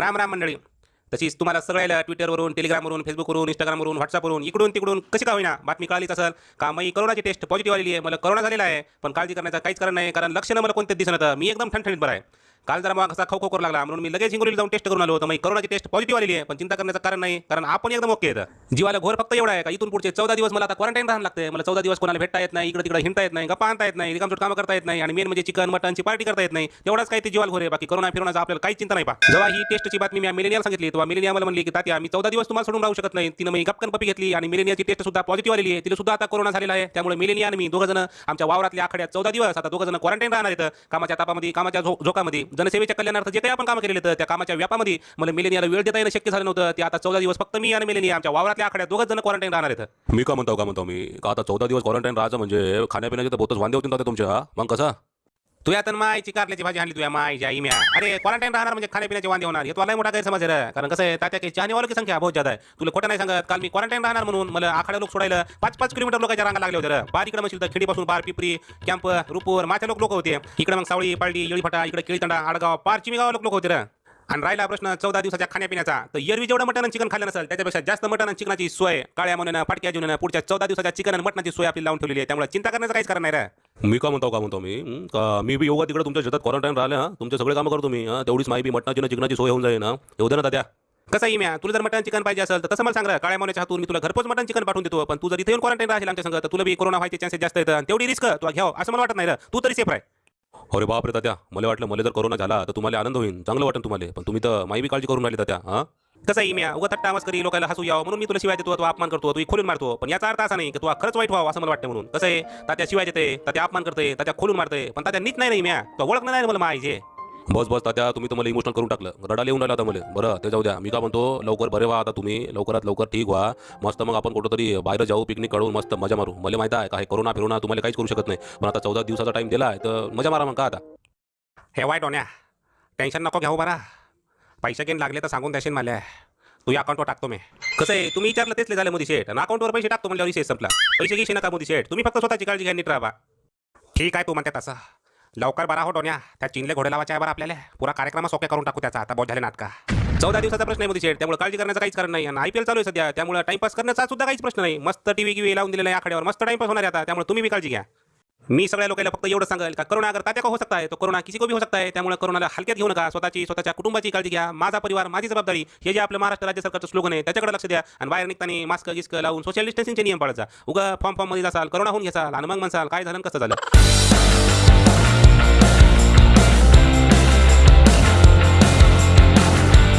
राम राम मंडळी. तशीच तुम्हाला सगळ्याला ट्विटरवरून टेलिग्रामवरून फेसबुकवरून इंस्टाग्रामवरून व्हॉट्सअपवरून इकडून तिकडून कशी का होईना बातमी कळालीच असेल. का मी करोनाची टेस्ट पॉझिटिव्ह आलेली आहे. मला करोना झालेला आहे पण काळजी करण्याचं काहीच कारण नाही कारण लक्षणं मला कोणतेच दिसत नव्हतं मी एकदम ठणठणीत बरं आहे. काल जरा मग असा खाऊ खो करू लागला. म्हणून मी लगेच हिंगोलीला जाऊन टेस्ट करून आलो होतो. मग करोनाची टेस्ट पॉझिटिव्ह आलेली आहे पण चिंता करण्याचं कारण नाही कारण आपण एकदम ओके येतं जीवाला घोर फक्त एवढा आहे का? इथून पुढचे चौदा दिवस मला आता क्वारंटाईन राहायला लागते मला चौदा दिवस कोणाला भेटता येत नाही इकडे तिकडे हिंडता येत नाही गप्पा आणता येत नाही रिकामचोट कामं करता येत नाही आणि मेन म्हणजे चिकन मटनची पार्टी करता येत नाही. तेवढाच काही ते जीवाला घोर आहे. बाकी करोना फिरवण्याचा आपल्याला काही चिंता नाही पा जेव्हा ही टेस्टची बातमी मी मिलेनियल सांगितली तेव्हा मिलेनिया मला म्हणली की तात्या मी चौदा दिवस तुम्हाला सोडून राहू शकत नाही. तिनं मी गपकन पपी घेतली आणि मिलेनियाची टेस्ट सुद्धा पॉझिटिव्ह आलेली आहे. तिला सुद्धा आता कोरोना झालेला आहे. त्यामुळे मिलेनिया आणि मी दोघं जण आमच्या वावरातल्या आखड्यात चौदा दिवस आता दोघं जण क्वारंटाईन राहणार आहेत. कामाच्या तापामध्ये कामाच्या झो झोकामध्ये. जनसेवेच्या कल्याणार्थ जे काही आपण काम केलेलं त्या कामाच्या व्यापामध्ये. मला मिलेनियाला वेळ देता येणं शक्य झालं नव्हतं. ते आता चौदा दिवस फक्त मी आणि मिलेनिया आमच्या वावरातल्या आखाड्यात दोघं जण क्वारंटाईन राहणार आहेत मी का म्हणतो का म्हणतो? मी का आता चौदा दिवस क्वारंटाईन राहायचं म्हणजे खाण्यापिण्याचे तर बहुतच वांदे होतील ना तुमच्या. मग कसं? तू या तर मायची कारल्याची भाजी आणली तुया मायच्या इम्या. अरे क्वारंटाईन राहणार म्हणजे खाण्यापिण्याचे वांदे होणार. हे तुला मोठा गैरसमज आहे. कारण कसं आहे तात्या की चाहने की संख्या बहुत ज्यादा आहे. तुला खोटं नाही सांगत काल मी क्वारंटाईन राहणार म्हणून मला आखाड्या लोक सोडायला पाच पाच किलोमीटर लोकांच्या रांगा लागले होते. बार इकडे म्हणशील तर खेडीपासून बार पिपरी कॅम्प रुपूर माझ्या लोक लोक होते. इकडे मग सावळी पालटी येळीफाटा इकडे केळीतंडा आडगाव पार चिमीगाव लोक लोक होते रे. आणि राहिला प्रश्न चौदा दिवसाच्या खाण्यापिण्याचा. तर एरवी जेवढं मटण आणि चिकन खाल्लं नसेल त्याच्यापेक्षा जास्त मटण आणि चिकनाची सोय काळ्या म्हणून फाटक्या जुनं पुढच्या चौदा दिवसाच्या चिकन आणि मटणाची सोय आपली लावून ठेवलेली आहे. त्यामुळे चिंता करण्याचं काहीच कारण नाही रे. मी का म्हणतो का म्हणतो मी? का मी बी योगा तिकडे तुमच्या शेतात क्वारंटाईन राहिले हा? तुमचे सगळे कामं करतो मी तेवढीच माहिती मटणाची चिकनाची सोय होऊन जाईल ना येऊ दे ना तात्या कसं आहे म्या तुला जर मटन चिकन पाहिजे असेल तर तसं मला सांग. काळ्या मोन्याच्या हातून मी तुला घरपोच मटन चिकन पाठवून देतो पण तू जर इथे येऊन क्वारंटाईन राहील आमच्या संग तर तुला बी कोरोना व्हायचे चान्सेस जास्त येतात तेवढी रिस्क तुला घ्याव असं मला वाटत नाही रे. तू तरी सेफ आहे अरे बाप रे तात्या मला वाटलं मला जर कोरोना झाला तर तुम्हाला आनंद होईल चांगलं वाटेल तुम्हाला पण तुम्ही तर माही बी काळजी करून राहिली तात्या हा? कसं आहे म्या उगा तट्टा आवाज करी लोकांना हसू यावं म्हणून मी तुला शिवाय देतो तू अपमान करतो तू खोलून मारतो. पण याचा अर्थ असा नाही की तू खरंच वाईट व्हावं असं मला वाटतं म्हणून. कसं आहे? तात्या शिवाय देते तात्या अपमान करते तात्या खोलून मारते पण तात्या नीट नाही नाही म्या तो ओळख नाही मला माहिती बस बस तात्या तुम्ही तर मला इमोशनल करून टाकलं. रडायला येऊन राहिला आता मला. बरं ते जाऊ द्या. मी का म्हणतो लवकर बरे व्हा आता तुम्ही. लवकरात लवकर ठीक व्हा. मस्त मग आपण कुठं तरी बाहेर जाऊ पिकनिक काढून मस्त मजा मारू. मला माहिती आहे काय कोरोना फिरोना तुम्हाला काहीच करू शकत नाही. पण आता चौदा दिवसाचा टाइम दिला आहे तर मजा मारा मग का आता? हे वाईट होण्या टेन्शन नको घेऊ बरा. पैसे घेऊन लागले तर सांगून द्याशील मला. तू या अकाउंटवर टाकतो मी. कसं आहे? तुम्ही विचारलं तेच झालं मोदी शेठ. आणि अकाउंटवर पैसे टाकतो म्हणजे संपला. पैसे घेशी नका मोदी शेठ? तुम्ही फक्त स्वतःची काळजी घ्या नीट राहा ठीक आहे तू म्हणते तसं. लवकर बरा हो डोन्या. त्या चिनले घोडे लावायचे आहे बरं आपल्याला. पुरा कार्यक्रम सोप्या करून टाकू त्याचा. आता बहुत झाले नाटका चौदा दिवसाचा प्रश्न आहे मोदी शेठ. त्यामुळे काळजी करण्याचं काहीच कारण नाही. आणि आय चालू आहे सध्या. त्यामुळे टाइमपास करण्याचा सुद्धा काहीच प्रश्न नाही. मस्त टीव्ही गिवी लावून दिलेला आहे मस्त टाइमपास होणार आहे आता. त्यामुळे तुम्ही बी काळजी घ्या. मी सगळ्या लोकांना फक्त एवढं सांगेल का करोना अगर तात्या का हो सकता है तो करोना किसी को भी हो सकता है त्यामुळे करोनाला हलक्यात घेऊ नका. स्वतःची स्वतःच्या कुटुंबाची काळजी घ्या. माझा परिवार माझी जबाबदारी हे जे आपलं महाराष्ट्र राज्य सरकारचं स्लोगन आहे त्याच्याकडे लक्ष द्या. आणि बाहेर निघताना मास्क गिस्क लावून सोशल डिस्टन्सिंगचे नियम पाळायचा. उगा फॉर्म फॉर्ममध्ये जासाल करोना होऊन घ्याल आणि मग म्हणसाल काय झालं कसं झालं?